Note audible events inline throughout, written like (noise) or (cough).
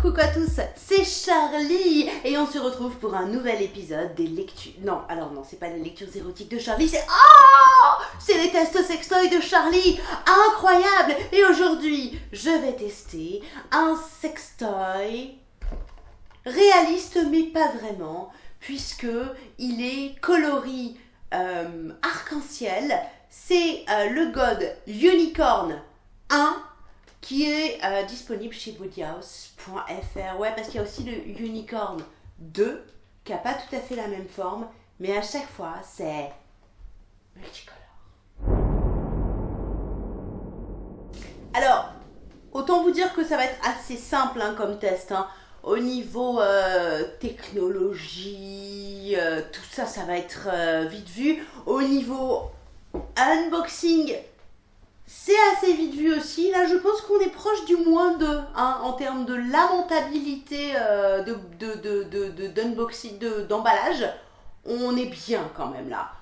coucou à tous, c'est Charlie et on se retrouve pour un nouvel épisode des lectures. Non, alors non, c'est pas les lectures érotiques de Charlie, c'est oh, c'est les tests sextoy de Charlie, incroyable. Et aujourd'hui, je vais tester un sextoy réaliste mais pas vraiment, puisque il est coloris euh, arc-en-ciel. C'est euh, le God Unicorn 1 qui est euh, disponible chez bodyhouse.fr. Ouais, parce qu'il y a aussi le Unicorn 2 qui n'a pas tout à fait la même forme, mais à chaque fois, c'est multicolore. Alors, autant vous dire que ça va être assez simple hein, comme test. Hein. Au niveau euh, technologie, euh, tout ça, ça va être vite vu. Au niveau unboxing, c'est assez vite vu aussi. Là, je pense qu'on est proche du moins de, hein, en termes de lamentabilité euh, de d'unboxing, de, d'emballage. On est bien quand même là.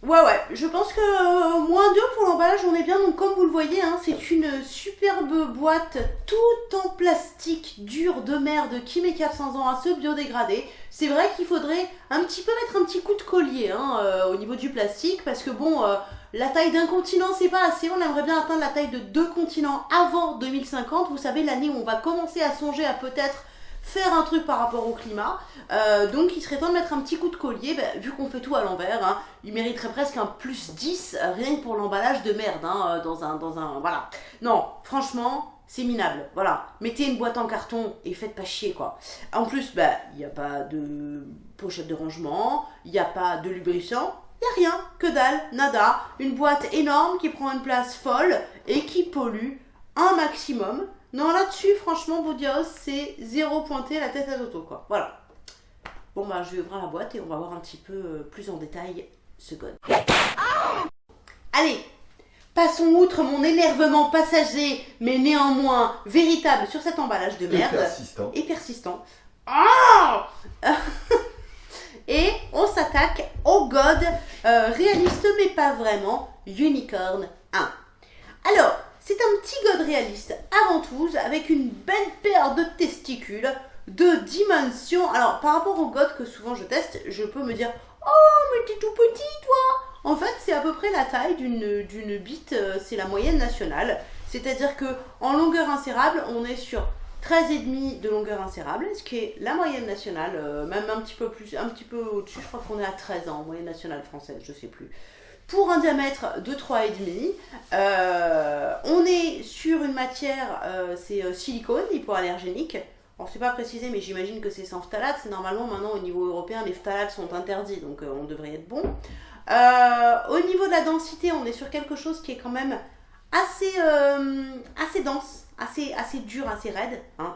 Ouais, ouais, je pense que euh, moins 2 pour l'emballage, on est bien. Donc, comme vous le voyez, hein, c'est une superbe boîte toute en plastique dur de merde qui met 400 ans à se biodégrader. C'est vrai qu'il faudrait un petit peu mettre un petit coup de collier hein, euh, au niveau du plastique parce que bon, la taille d'un continent, c'est pas assez. On aimerait bien atteindre la taille de deux continents avant 2050. Vous savez, l'année où on va commencer à songer à peut-être faire un truc par rapport au climat. Euh, donc il serait temps de mettre un petit coup de collier, ben, vu qu'on fait tout à l'envers, hein. il mériterait presque un plus 10, euh, rien que pour l'emballage de merde, hein, euh, dans, un, dans un... Voilà. Non, franchement, c'est minable, voilà. Mettez une boîte en carton et faites pas chier, quoi. En plus, ben, il n'y a pas de pochette de rangement, il n'y a pas de lubrifiant, y a rien, que dalle, nada. Une boîte énorme qui prend une place folle et qui pollue un maximum. Non, là-dessus, franchement, Bodios, c'est zéro pointé la tête à l'auto, quoi. Voilà. Bon, bah, je vais ouvrir la boîte et on va voir un petit peu euh, plus en détail ce code. Allez, passons outre mon énervement passager, mais néanmoins véritable sur cet emballage de merde. Et persistant. Et persistant. Ah Et on s'attaque au God euh, réaliste mais pas vraiment, Unicorn 1. Alors, c'est un petit God réaliste avant tout, avec une belle paire de testicules de dimension. Alors, par rapport au God que souvent je teste, je peux me dire Oh, mais t'es tout petit, toi En fait, c'est à peu près la taille d'une bite, euh, c'est la moyenne nationale. C'est-à-dire que en longueur insérable, on est sur 13,5 de longueur insérable, ce qui est la moyenne nationale, euh, même un petit peu plus, un petit peu au-dessus, je crois qu'on est à 13 ans, moyenne nationale française, je sais plus. Pour un diamètre de 3,5, euh, on est sur une matière, euh, c'est silicone hypoallergénique. Alors c'est pas précisé, mais j'imagine que c'est sans phtalates. C'est normalement maintenant au niveau européen, les phtalates sont interdits, donc on devrait être bon. au niveau de la densité, on est sur quelque chose qui est quand même assez, assez dense assez, assez dur, assez raide. Hein.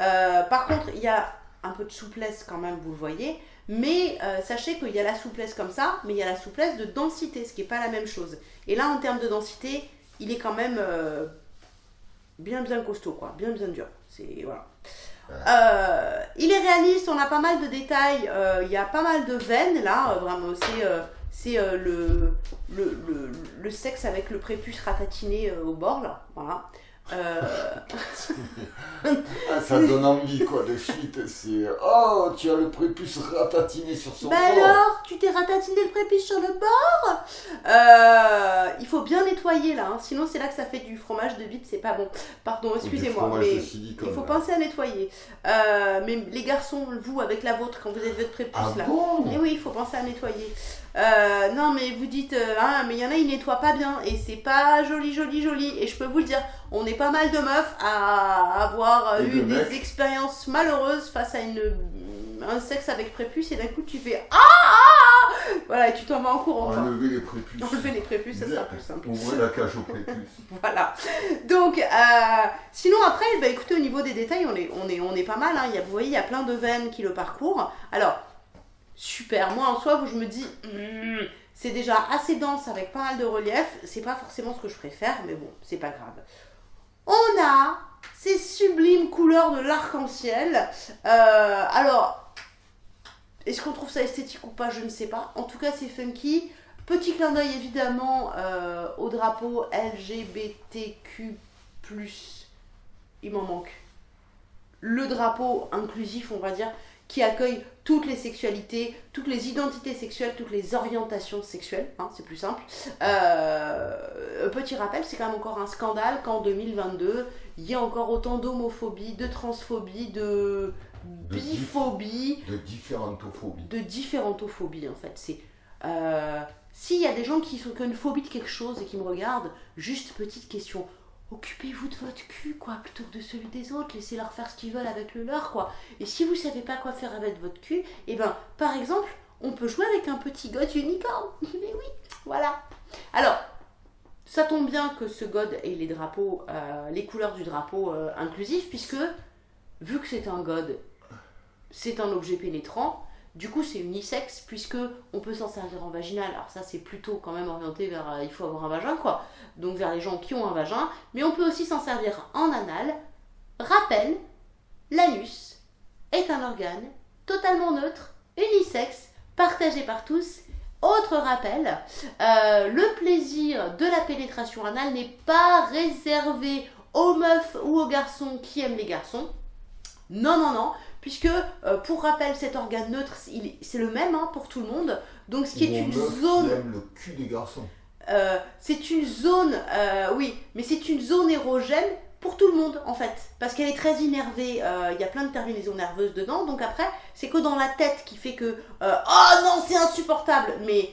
Euh, par contre, il y a un peu de souplesse quand même, vous le voyez. Mais euh, sachez qu'il y a la souplesse comme ça, mais il y a la souplesse de densité, ce qui n'est pas la même chose. Et là, en termes de densité, il est quand même euh, bien bien costaud, quoi. Bien bien dur. C'est voilà. il est réaliste, on a pas mal de détails, il y a pas mal de veines là, vraiment, c'est le, le, le, le, sexe avec le prépuce ratatiné au bord là, voilà. Euh... (laughs) ah, ça donne envie quoi de suite. C'est oh, tu as le prépuce ratatiné sur son bah bord. alors, tu t'es ratatiné le prépuce sur le bord? Euh, Il faut bien nettoyer là, hein. sinon c'est là que ça fait du fromage de bite, c'est pas bon. Pardon, excusez-moi, mais il faut penser à nettoyer. Euh, mais les garçons, vous avec la vôtre quand vous êtes votre prépuce ah là, bon? Et oui, il faut penser à nettoyer. Euh, non, mais vous dites, euh, ah, mais il y en a, ils nettoient pas bien et c'est pas joli, joli, joli. Et je peux vous le dire, on est pas mal de meufs à avoir eu des expériences malheureuses face à une, un sexe avec prépuce et d'un coup tu fais ah, ah, ah Voilà, et tu t'en vas en courant. Enlever les prépuces. Enlever les prépuces, ça sera plus simple. Ouvrir la cage aux prépuces. (laughs) voilà. Donc, euh, sinon après, bah, écoutez, au niveau des détails, on est, on est, on est pas mal. Hein. Il y a, vous voyez, il y a plein de veines qui le parcourent. Alors, super. Moi, en soi, je me dis, hmm, c'est déjà assez dense avec pas mal de relief. C'est pas forcément ce que je préfère, mais bon, c'est pas grave. On a ces sublimes couleurs de l'arc-en-ciel. Euh, alors, est-ce qu'on trouve ça esthétique ou pas? Je ne sais pas. En tout cas, c'est funky. Petit clin d'œil évidemment euh, au drapeau LGBTQ+. il m'en manque. Le drapeau inclusif, on va dire, qui accueille toutes les sexualités, toutes les identités sexuelles, toutes les orientations sexuelles, hein, c'est plus simple. Euh, petit rappel, c'est quand même encore un scandale qu'en 2022, il y a encore autant d'homophobie, de transphobie, de De biphobie, De différentes phobies. de différentophobies en fait. C'est euh, s'il y a des gens qui sont qui ont une phobie de quelque chose et qui me regardent, juste petite question. Occupez-vous de votre cul, quoi, plutôt que de celui des autres. Laissez-leur faire ce qu'ils veulent avec le leur, quoi. Et si vous savez pas quoi faire avec votre cul, et ben, par exemple, on peut jouer avec un petit god unicorne. (laughs) Mais oui, voilà. Alors, ça tombe bien que ce god ait les drapeaux, euh, les couleurs du drapeau euh, inclusif, puisque vu que c'est un god, c'est un objet pénétrant. Du coup, c'est unisexe puisque on peut s'en servir en vaginal. Alors ça, c'est plutôt quand même orienté vers euh, il faut avoir un vagin quoi. Donc vers les gens qui ont un vagin, mais on peut aussi s'en servir en anal. Rappel, l'anus est un organe totalement neutre, unisexe, partagé par tous. Autre rappel, euh, le plaisir de la pénétration anale n'est pas réservé aux meufs ou aux garçons qui aiment les garçons. Non, non, non, puisque euh, pour rappel, cet organe neutre, c'est le même hein, pour tout le monde. Donc ce qui est une meuf zone, aime le cul des garçons. euh, c'est une zone, euh, oui, mais c'est une zone érogène pour tout le monde en fait, parce qu'elle est très innervée. Il y a plein de terminaisons nerveuses dedans, donc après, c'est que dans la tête qui fait que oh non, c'est insupportable, mais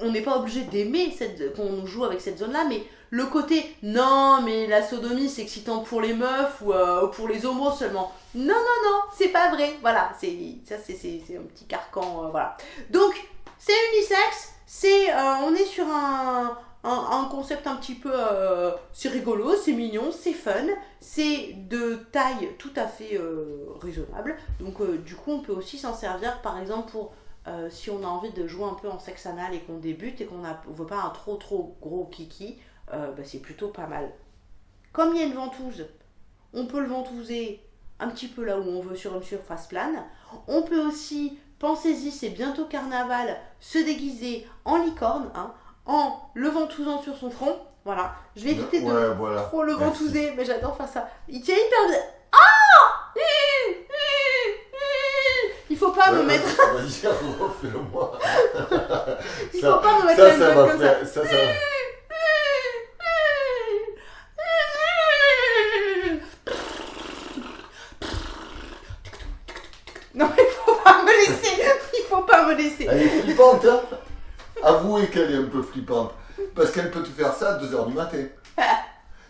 on n'est pas obligé d'aimer qu'on joue avec cette zone-là, mais le côté non, mais la sodomie c'est excitant pour les meufs ou euh, pour les homos seulement. Non, non, non, c'est pas vrai. Voilà, c'est ça, c'est un petit carcan, euh, voilà. Donc c'est unisexe, c'est euh, on est sur un, un, concept un petit peu c'est rigolo, c'est mignon, c'est fun, c'est de taille tout à fait raisonnable. Donc du coup on peut aussi s'en servir par exemple pour euh, si on a envie de jouer un peu en sexe anal et qu'on débute et qu'on ne veut pas un trop trop gros kiki, euh, bah, c'est plutôt pas mal. Comme il y a une ventouse, on peut le ventouser un petit peu là où on veut sur une surface plane. On peut aussi, pensez-y, c'est bientôt carnaval, se déguiser en licorne, hein, en le ventousant sur son front. Voilà, je vais éviter de voilà. trop le Merci. ventouser, mais j'adore faire ça. Il tient hyper bien. Ah Il faut pas me mettre, (laughs) Vas-y, refais-le-moi. il Ça- faut pas me mettre Ça, ça va comme ça. faire. Ça, ça. Non, il faut pas me laisser. Il faut pas me laisser. Elle est flippante, hein Avouez qu'elle est un peu flippante. Parce qu'elle peut te faire ça à 2h du matin. (laughs)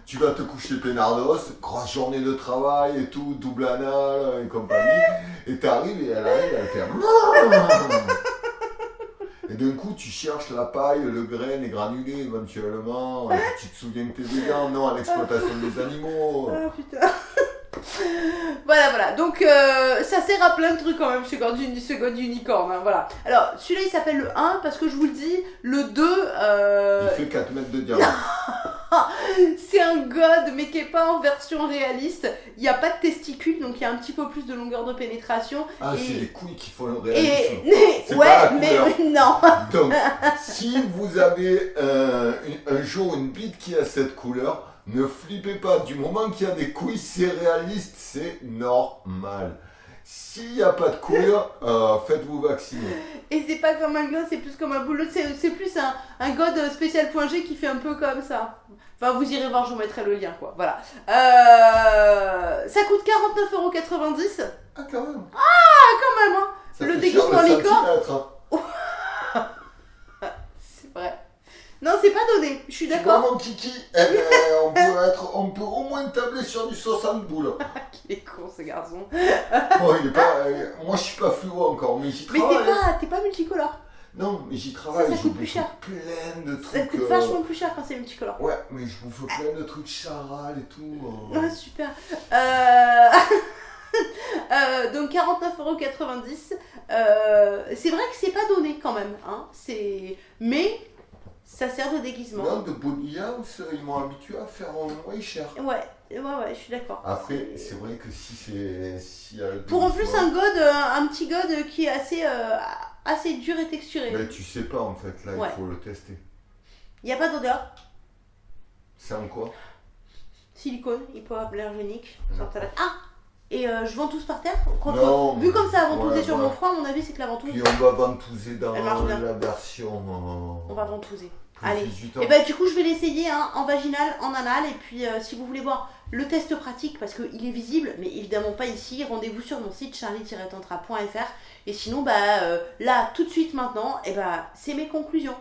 Tu vas te coucher peinardos, grosse journée de travail et tout, double anal et compagnie. Et t'arrives et elle arrive, elle fait... (laughs) Et d'un coup, tu cherches la paille, le grain, les granulés éventuellement. Tu te souviens que t'es végan, non, à l'exploitation des animaux. Ah putain. (laughs) voilà, voilà. Donc, euh, ça sert à plein de trucs quand même, ce god, ce god unicorne. hein, voilà. Alors, celui-là, il s'appelle le 1 parce que je vous le dis, le 2, euh, Il fait 4 mètres de diamètre. (laughs) c'est un god, mais qui est pas en version réaliste. Il n'y a pas de testicules, donc il y a un petit peu plus de longueur de pénétration. Ah, Et- c'est les couilles qui font le réalisme. (laughs) Ouais, pas la mais (laughs) non. Donc, si vous avez euh, un jour une bite qui a cette couleur, ne flippez pas. Du moment qu'il y a des couilles, c'est réaliste, c'est normal. S'il n'y a pas de couilles, euh, faites-vous vacciner. Et c'est pas comme un god, c'est plus comme un boulot. C'est plus un, un god spécial point G qui fait un peu comme ça. Enfin, vous irez voir, je vous mettrai le lien, quoi. Voilà. Euh, ça coûte 49,90€. Ah, quand même. Quand même, hein. Ça Le déguisement licorne. hein. (laughs) C'est vrai. Non, c'est pas donné. Je suis d'accord. mon kiki, eh ben, on, peut être, on peut au moins tabler sur du 60 boules. (laughs) Il est con, ce garçon. Bon, il est pas, euh, moi, je suis pas fluo encore, mais j'y Mais travaille. t'es pas, t'es pas multicolore. Non, mais j'y travaille. Ça, ça je coûte plus cher. plein de Ça trucs. coûte euh, vachement plus cher quand c'est multicolore. Ouais, mais je bouffe plein de trucs charal et tout. euh. (laughs) Ah, super. Euh... (laughs) euh, donc 49,90€. Euh, c'est vrai que c'est pas donné quand même. Hein. C'est... Mais ça sert de déguisement. Non, de House, ils m'ont habitué à faire un moins cher. Ouais, ouais, ouais, je suis d'accord. Après, c'est vrai que si c'est. Si Pour en plus un god, euh, un petit god qui est assez, euh, assez dur et texturé. Mais tu sais pas en fait, là Ouais. il faut le tester. Il n'y a pas d'odeur. C'est en quoi? Silicone, hypoallergénique. Ah Et euh, je ventouse par terre Non, Vu comme ça a ventousé ouais, sur voilà. mon front, à mon avis, c'est que la ventouse, Puis on va ventouser dans la version. euh, on va ventouser. Allez. 18 ans. Et bah du coup je vais l'essayer hein, en vaginal, en anal et puis euh, si vous voulez voir le test pratique parce qu'il est visible mais évidemment pas ici, rendez-vous sur mon site charlie-tantra.fr et sinon bah là tout de suite maintenant et bah c'est mes conclusions.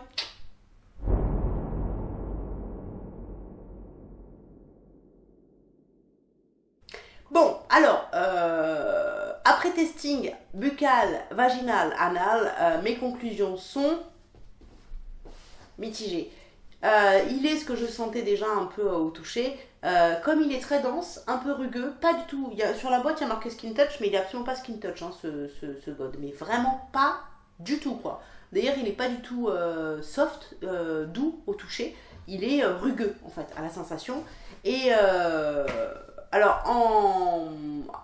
Testing buccal, vaginal, anal, euh, mes conclusions sont mitigées. Euh, il est ce que je sentais déjà un peu au toucher. Euh, comme il est très dense, un peu rugueux, pas du tout. Sur la boîte, il y a marqué skin touch, mais il est absolument pas skin touch, hein, ce, god. Mais vraiment pas du tout, quoi. D'ailleurs, il n'est pas du tout soft, doux au toucher. Il est rugueux, en fait, à la sensation. Et alors, en,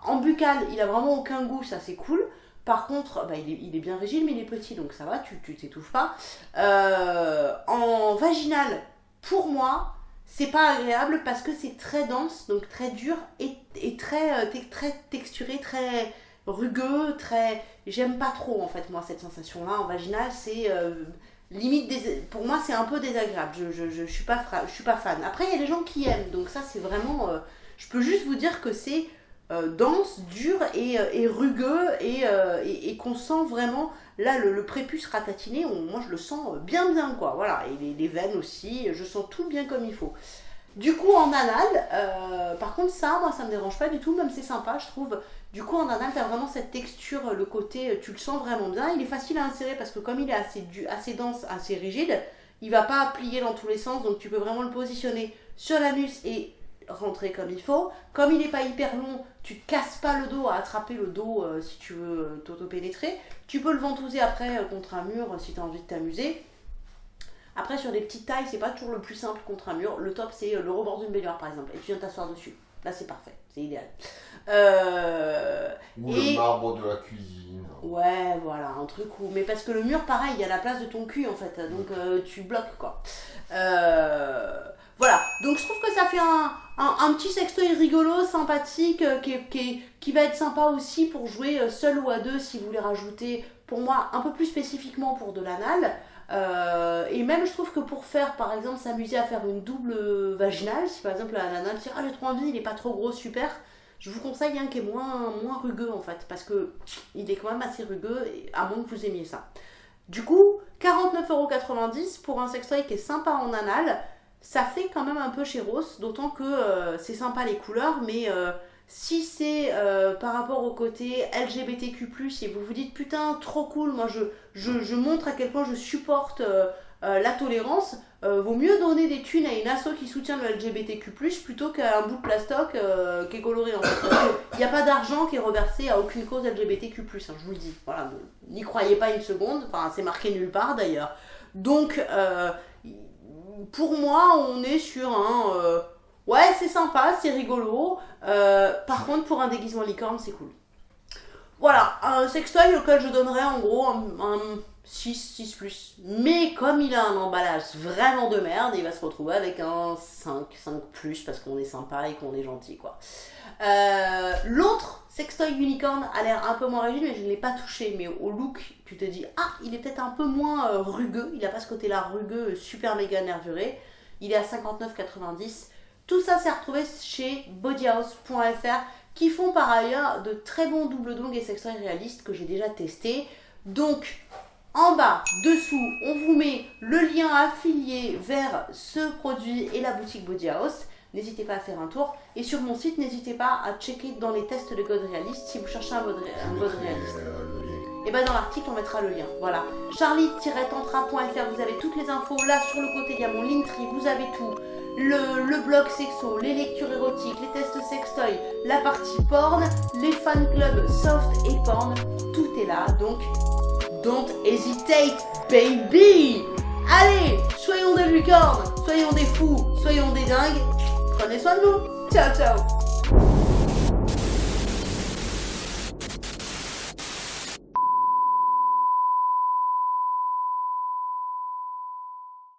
en buccal, il a vraiment aucun goût, ça c'est cool. Par contre, bah, il, est, bien rigide, mais il est petit, donc ça va, tu t'étouffes pas. Euh, en vaginal, pour moi, c'est pas agréable parce que c'est très dense, donc très dur et, très, euh, très texturé, très rugueux, très. J'aime pas trop en fait, moi, cette sensation-là. En vaginal, c'est. euh, limite dés- pour moi c'est un peu désagréable je, je, suis pas suis pas fan après il y a des gens qui aiment donc ça c'est vraiment je peux juste vous dire que c'est euh, dense, dur et, euh, rugueux et, euh, et, qu'on sent vraiment là le, prépuce ratatiné, moi je le sens bien bien quoi, voilà, et les, veines aussi, je sens tout bien comme il faut. Du coup en anal, par contre ça, moi ça me dérange pas du tout, même c'est sympa je trouve. Du coup en anal t'as vraiment cette texture, le côté, tu le sens vraiment bien, il est facile à insérer parce que comme il est assez, dense, assez rigide, il va pas plier dans tous les sens, donc tu peux vraiment le positionner sur l'anus et rentrer comme il faut. Comme il n'est pas hyper long, tu te casses pas le dos à attraper le dos euh, si tu veux euh, t'auto-pénétrer. Tu peux le ventouser après euh, contre un mur si tu as envie de t'amuser. Après, sur des petites tailles, c'est pas toujours le plus simple contre un mur. Le top, c'est le rebord d'une baignoire par exemple. Et tu viens t'asseoir dessus. Là, c'est parfait. C'est idéal. Euh, Ou et- le marbre de la cuisine. Ouais, voilà, un truc où. Mais parce que le mur, pareil, il y a la place de ton cul en fait, donc euh, tu bloques quoi. Euh, Voilà, donc je trouve que ça fait un, un, petit sextoy rigolo, sympathique, euh, qui, qui, va être sympa aussi pour jouer euh, seul ou à deux si vous voulez rajouter, pour moi, un peu plus spécifiquement pour de l'anal. Euh, et même je trouve que pour faire par exemple s'amuser à faire une double vaginale, si par exemple un anal dit ah j'ai trop envie, il est pas trop gros, super, je vous conseille un qui est moins, rugueux en fait, parce que il est quand même assez rugueux, à moins que vous aimiez ça. Du coup, 49,90€ pour un sextoy qui est sympa en anal, ça fait quand même un peu chéros, d'autant que euh, c'est sympa les couleurs, mais euh, si c'est euh, par rapport au côté LGBTQ+, et vous vous dites putain, trop cool, moi je, je, je montre à quel point je supporte la tolérance, vaut mieux donner des thunes à une asso qui soutient le LGBTQ+, plutôt qu'à un bout de plastoc qui est coloré en fait. Il n'y a pas d'argent qui est reversé à aucune cause LGBTQ+, hein, je vous le dis. Voilà, n'y croyez pas une seconde, enfin c'est marqué nulle part d'ailleurs. Donc, pour moi, on est sur un... euh, ouais, c'est sympa, c'est rigolo. euh, par contre, pour un déguisement licorne, c'est cool. Voilà, un sextoy auquel je donnerais en gros un, un 6, 6 plus. Mais comme il a un emballage vraiment de merde, il va se retrouver avec un 5, 5 plus parce qu'on est sympa et qu'on est gentil quoi. Euh, L'autre sextoy unicorn a l'air un peu moins rigide, mais je ne l'ai pas touché. Mais au look, tu te dis, ah, il est peut-être un peu moins euh, rugueux. Il n'a pas ce côté-là rugueux, euh, super méga nervuré. Il est à 59,90. Tout ça, c'est retrouvé chez bodyhouse.fr qui font par ailleurs de très bons double dong et sextoys réalistes que j'ai déjà testé. Donc, en bas, dessous, on vous met le lien affilié vers ce produit et la boutique Body House. N'hésitez pas à faire un tour. Et sur mon site, n'hésitez pas à checker dans les tests de God réaliste si vous cherchez un God réaliste. Et bien dans l'article, on mettra le lien. Voilà. Charlie-tantra.fr, vous avez toutes les infos. Là, sur le côté, il y a mon Linktree, vous avez tout. Le, le blog sexo, les lectures érotiques, les tests sextoy, la partie porn, les fan clubs soft et porn. Tout est là. Donc, don't hesitate, baby Allez, soyons des lucornes, soyons des fous, soyons des dingues. Prenez soin de nous. Ciao, ciao